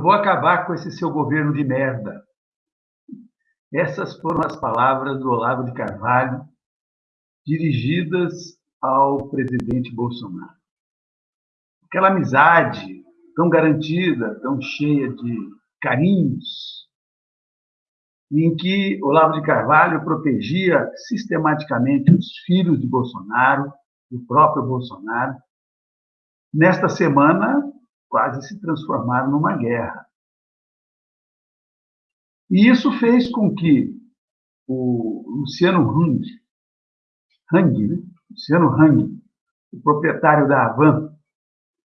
Eu vou acabar com esse seu governo de merda. Essas foram as palavras do Olavo de Carvalho, dirigidas ao presidente Bolsonaro. Aquela amizade tão garantida, tão cheia de carinhos, em que Olavo de Carvalho protegia sistematicamente os filhos de Bolsonaro, o próprio Bolsonaro, nesta semana quase se transformaram numa guerra. E isso fez com que o Luciano Hang, Hang né? Luciano Hang, o proprietário da Avan,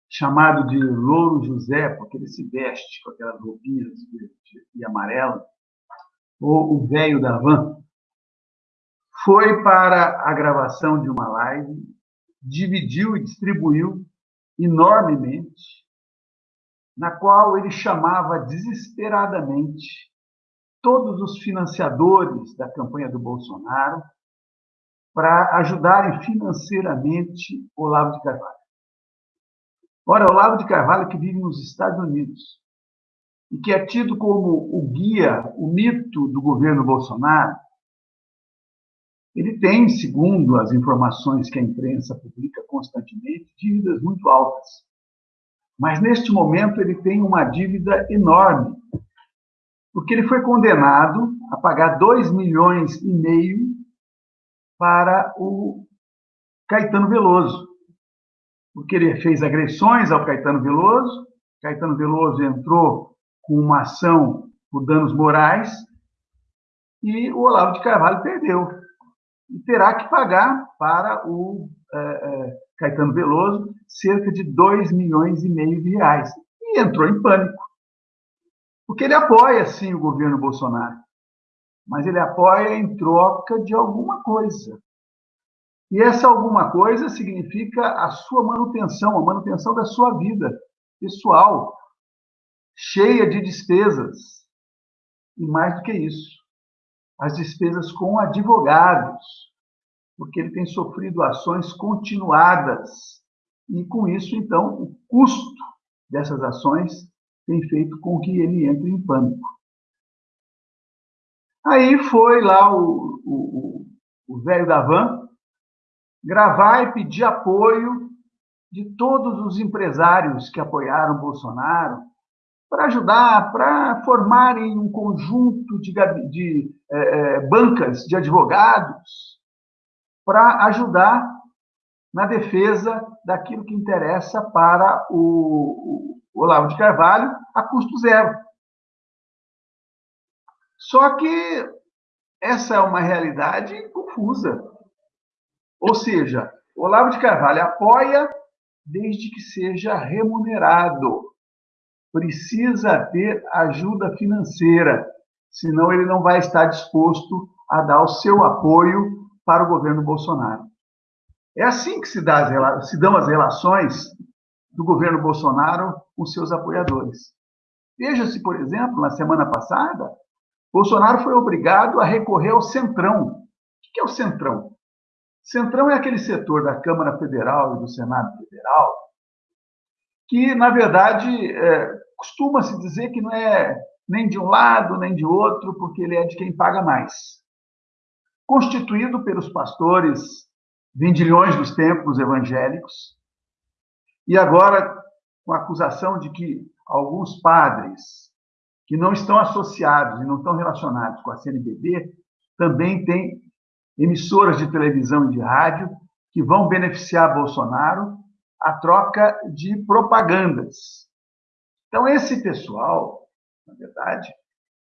chamado de Louro José, porque ele se veste com aquelas roupinhas e amarela, ou o velho da Avan, foi para a gravação de uma live, dividiu e distribuiu enormemente na qual ele chamava desesperadamente todos os financiadores da campanha do Bolsonaro para ajudarem financeiramente Olavo de Carvalho. Ora, Olavo de Carvalho, que vive nos Estados Unidos e que é tido como o guia, o mito do governo Bolsonaro, ele tem, segundo as informações que a imprensa publica constantemente, dívidas muito altas. Mas neste momento ele tem uma dívida enorme, porque ele foi condenado a pagar 2 milhões e meio para o Caetano Veloso, porque ele fez agressões ao Caetano Veloso, Caetano Veloso entrou com uma ação por danos morais e o Olavo de Carvalho perdeu. E terá que pagar para o é, é, Caetano Veloso, cerca de 2 milhões e meio de reais. E entrou em pânico. Porque ele apoia, sim, o governo Bolsonaro. Mas ele apoia em troca de alguma coisa. E essa alguma coisa significa a sua manutenção, a manutenção da sua vida pessoal, cheia de despesas. E mais do que isso, as despesas com advogados, porque ele tem sofrido ações continuadas. E com isso, então, o custo dessas ações tem feito com que ele entre em pânico. Aí foi lá o, o, o velho da van gravar e pedir apoio de todos os empresários que apoiaram Bolsonaro para ajudar, para formarem um conjunto de, de é, bancas de advogados para ajudar na defesa daquilo que interessa para o, o Olavo de Carvalho a custo zero. Só que essa é uma realidade confusa. Ou seja, Olavo de Carvalho apoia desde que seja remunerado. Precisa ter ajuda financeira, senão ele não vai estar disposto a dar o seu apoio para o governo Bolsonaro. É assim que se, as, se dão as relações do governo Bolsonaro com seus apoiadores. Veja-se, por exemplo, na semana passada, Bolsonaro foi obrigado a recorrer ao Centrão. O que é o Centrão? Centrão é aquele setor da Câmara Federal e do Senado Federal que, na verdade, é, costuma-se dizer que não é nem de um lado nem de outro, porque ele é de quem paga mais constituído pelos pastores vendilhões dos templos evangélicos, e agora com a acusação de que alguns padres que não estão associados e não estão relacionados com a CNBB também têm emissoras de televisão e de rádio que vão beneficiar Bolsonaro a troca de propagandas. Então, esse pessoal, na verdade,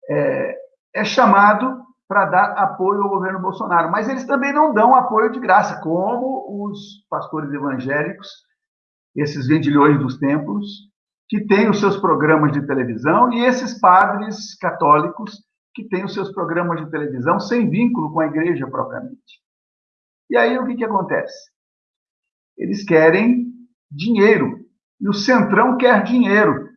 é, é chamado para dar apoio ao governo Bolsonaro. Mas eles também não dão apoio de graça, como os pastores evangélicos, esses vendilhões dos templos, que têm os seus programas de televisão, e esses padres católicos que têm os seus programas de televisão sem vínculo com a igreja propriamente. E aí o que, que acontece? Eles querem dinheiro, e o Centrão quer dinheiro,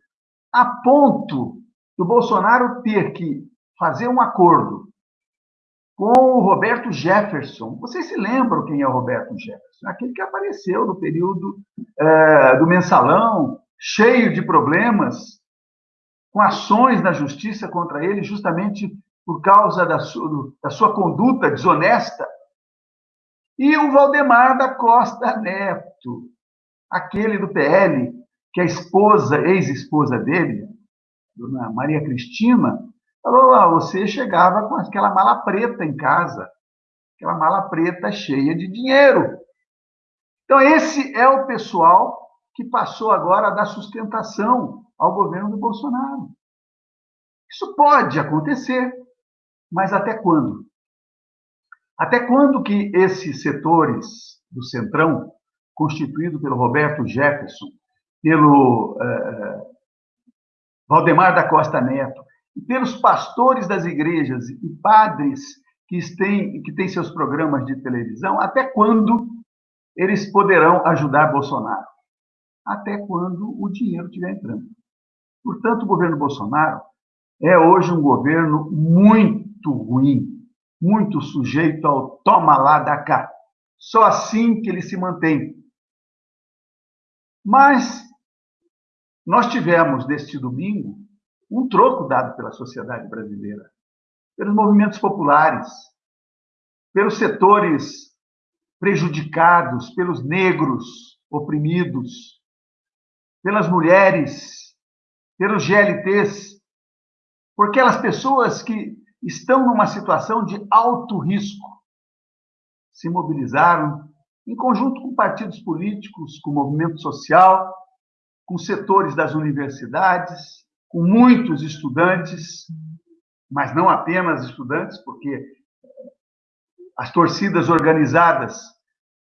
a ponto do Bolsonaro ter que fazer um acordo com o Roberto Jefferson. Vocês se lembram quem é o Roberto Jefferson? Aquele que apareceu no período é, do mensalão, cheio de problemas, com ações na justiça contra ele, justamente por causa da sua, da sua conduta desonesta. E o Valdemar da Costa Neto, aquele do PL, que a esposa, ex-esposa dele, dona Maria Cristina, falou: ah, você chegava com aquela mala preta em casa, aquela mala preta cheia de dinheiro. Então, esse é o pessoal que passou agora a dar sustentação ao governo do Bolsonaro. Isso pode acontecer, mas até quando? Até quando que esses setores do Centrão, constituído pelo Roberto Jefferson, pelo uh, Valdemar da Costa Neto, e pelos pastores das igrejas e padres que têm, que têm seus programas de televisão, até quando eles poderão ajudar Bolsonaro? Até quando o dinheiro estiver entrando. Portanto, o governo Bolsonaro é hoje um governo muito ruim, muito sujeito ao toma lá da cá. Só assim que ele se mantém. Mas nós tivemos neste domingo um troco dado pela sociedade brasileira, pelos movimentos populares, pelos setores prejudicados, pelos negros oprimidos, pelas mulheres, pelos GLTs, por aquelas pessoas que estão numa situação de alto risco. Se mobilizaram em conjunto com partidos políticos, com movimento social, com setores das universidades, com muitos estudantes, mas não apenas estudantes, porque as torcidas organizadas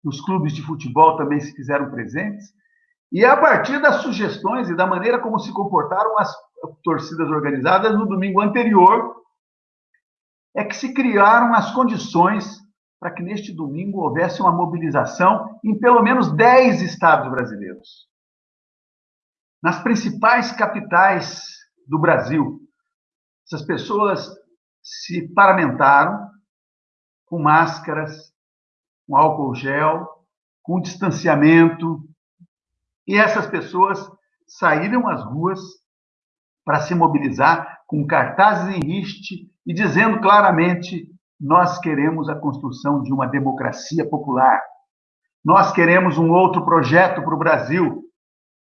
nos clubes de futebol também se fizeram presentes. E é a partir das sugestões e da maneira como se comportaram as torcidas organizadas no domingo anterior, é que se criaram as condições para que neste domingo houvesse uma mobilização em pelo menos 10 estados brasileiros. Nas principais capitais do Brasil, essas pessoas se paramentaram com máscaras, com álcool gel, com distanciamento, e essas pessoas saíram às ruas para se mobilizar com cartazes em riste e dizendo claramente: nós queremos a construção de uma democracia popular. Nós queremos um outro projeto para o Brasil.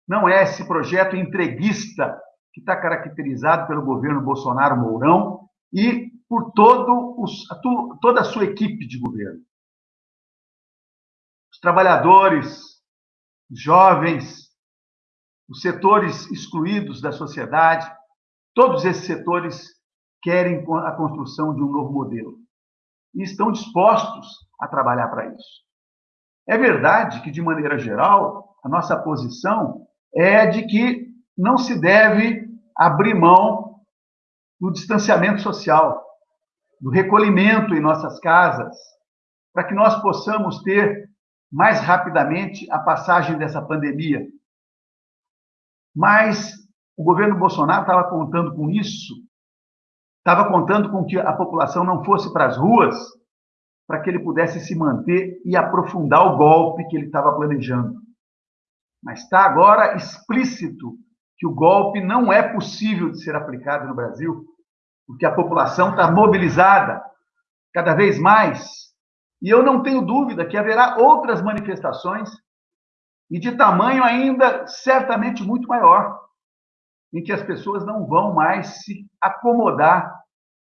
Não é esse projeto entreguista que está caracterizado pelo governo Bolsonaro Mourão e por todo os, toda a sua equipe de governo. Os trabalhadores, os jovens, os setores excluídos da sociedade, todos esses setores querem a construção de um novo modelo e estão dispostos a trabalhar para isso. É verdade que, de maneira geral, a nossa posição é de que não se deve abrir mão do distanciamento social, do recolhimento em nossas casas, para que nós possamos ter mais rapidamente a passagem dessa pandemia. Mas o governo Bolsonaro estava contando com isso, estava contando com que a população não fosse para as ruas para que ele pudesse se manter e aprofundar o golpe que ele estava planejando. Mas está agora explícito que o golpe não é possível de ser aplicado no Brasil, porque a população está mobilizada cada vez mais e eu não tenho dúvida que haverá outras manifestações, e de tamanho ainda certamente muito maior, em que as pessoas não vão mais se acomodar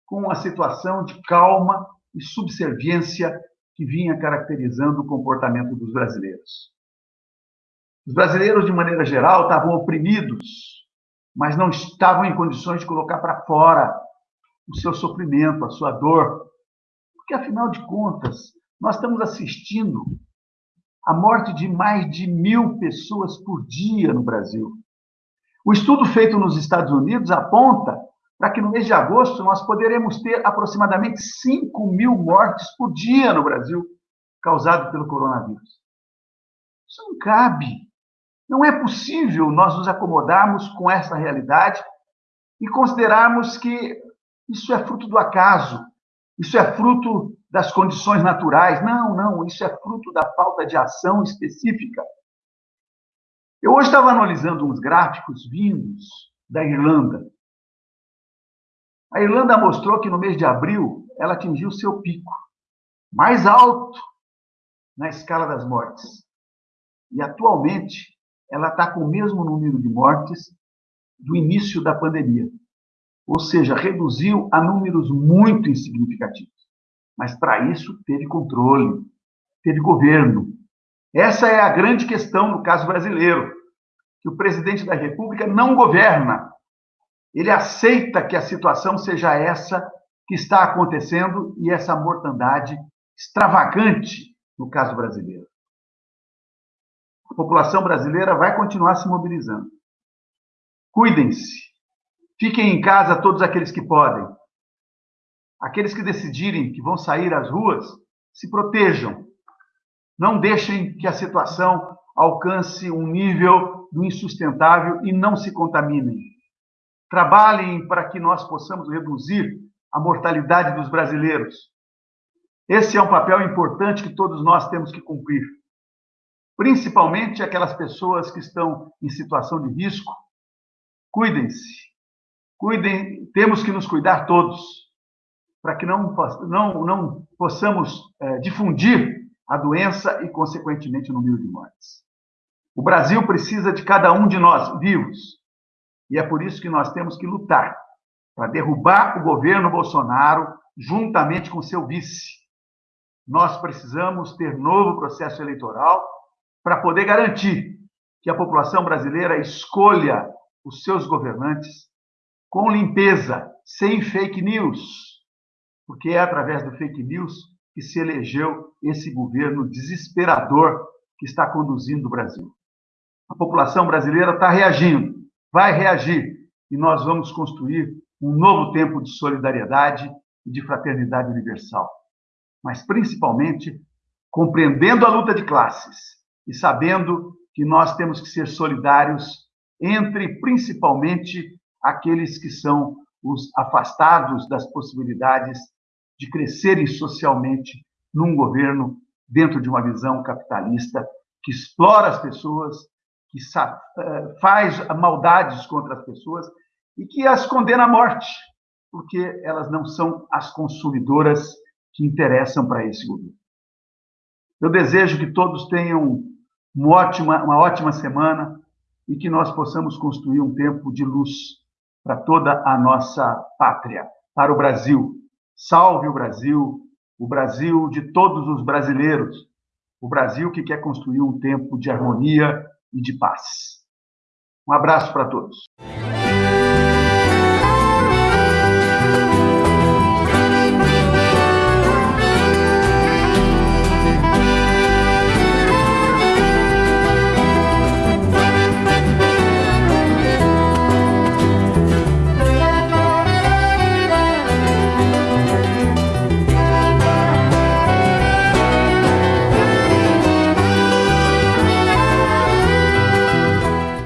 com a situação de calma e subserviência que vinha caracterizando o comportamento dos brasileiros. Os brasileiros, de maneira geral, estavam oprimidos, mas não estavam em condições de colocar para fora o seu sofrimento, a sua dor, porque, afinal de contas, nós estamos assistindo a morte de mais de mil pessoas por dia no Brasil. O estudo feito nos Estados Unidos aponta para que no mês de agosto nós poderemos ter aproximadamente 5 mil mortes por dia no Brasil, causado pelo coronavírus. Isso não cabe. Não é possível nós nos acomodarmos com essa realidade e considerarmos que isso é fruto do acaso, isso é fruto das condições naturais. Não, não, isso é fruto da falta de ação específica. Eu hoje estava analisando uns gráficos vindos da Irlanda. A Irlanda mostrou que no mês de abril ela atingiu seu pico mais alto na escala das mortes. E atualmente ela está com o mesmo número de mortes do início da pandemia. Ou seja, reduziu a números muito insignificativos. Mas para isso teve controle, teve governo. Essa é a grande questão no caso brasileiro, que o presidente da República não governa. Ele aceita que a situação seja essa que está acontecendo e essa mortandade extravagante no caso brasileiro. A população brasileira vai continuar se mobilizando. Cuidem-se. Fiquem em casa todos aqueles que podem. Aqueles que decidirem que vão sair às ruas, se protejam. Não deixem que a situação alcance um nível insustentável e não se contaminem. Trabalhem para que nós possamos reduzir a mortalidade dos brasileiros. Esse é um papel importante que todos nós temos que cumprir. Principalmente aquelas pessoas que estão em situação de risco. Cuidem-se. Cuidem, temos que nos cuidar todos, para que não, não, não possamos é, difundir a doença e, consequentemente, o número de mortes. O Brasil precisa de cada um de nós vivos. E é por isso que nós temos que lutar para derrubar o governo Bolsonaro juntamente com seu vice. Nós precisamos ter novo processo eleitoral para poder garantir que a população brasileira escolha os seus governantes com limpeza, sem fake news, porque é através do fake news que se elegeu esse governo desesperador que está conduzindo o Brasil. A população brasileira está reagindo, vai reagir, e nós vamos construir um novo tempo de solidariedade e de fraternidade universal mas principalmente compreendendo a luta de classes e sabendo que nós temos que ser solidários entre principalmente aqueles que são os afastados das possibilidades de crescerem socialmente num governo dentro de uma visão capitalista que explora as pessoas, que eh, faz maldades contra as pessoas e que as condena à morte, porque elas não são as consumidoras que interessam para esse governo. Eu desejo que todos tenham uma ótima, uma ótima semana e que nós possamos construir um tempo de luz para toda a nossa pátria, para o Brasil. Salve o Brasil, o Brasil de todos os brasileiros, o Brasil que quer construir um tempo de harmonia e de paz. Um abraço para todos.